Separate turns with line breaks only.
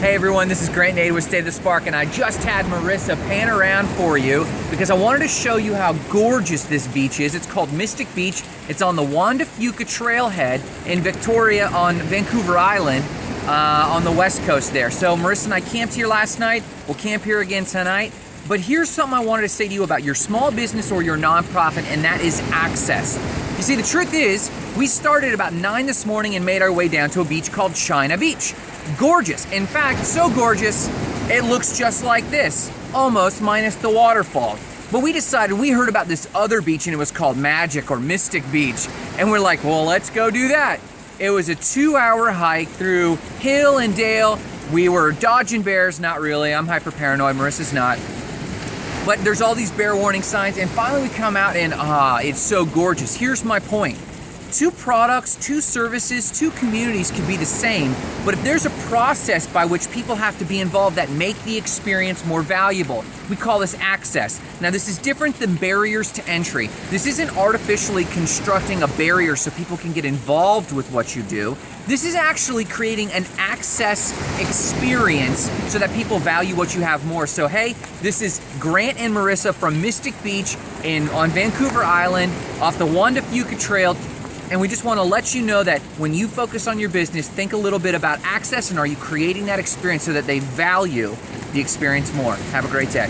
Hey everyone, this is Grant Nade with of the Spark, and I just had Marissa pan around for you because I wanted to show you how gorgeous this beach is. It's called Mystic Beach. It's on the Juan de Fuca Trailhead in Victoria on Vancouver Island uh, on the west coast there. So Marissa and I camped here last night. We'll camp here again tonight. But here's something I wanted to say to you about your small business or your nonprofit, and that is access. You see, the truth is, we started about 9 this morning and made our way down to a beach called China Beach. Gorgeous. In fact, so gorgeous, it looks just like this, almost minus the waterfall. But we decided, we heard about this other beach and it was called Magic or Mystic Beach. And we're like, well, let's go do that. It was a two hour hike through hill and dale. We were dodging bears, not really. I'm hyper paranoid, Marissa's not. But there's all these bear warning signs. And finally we come out and ah, it's so gorgeous. Here's my point two products, two services, two communities could be the same, but if there's a process by which people have to be involved that make the experience more valuable, we call this access. Now this is different than barriers to entry. This isn't artificially constructing a barrier so people can get involved with what you do. This is actually creating an access experience so that people value what you have more. So hey, this is Grant and Marissa from Mystic Beach in on Vancouver Island off the Juan de Fuca Trail and we just want to let you know that when you focus on your business, think a little bit about access and are you creating that experience so that they value the experience more. Have a great day.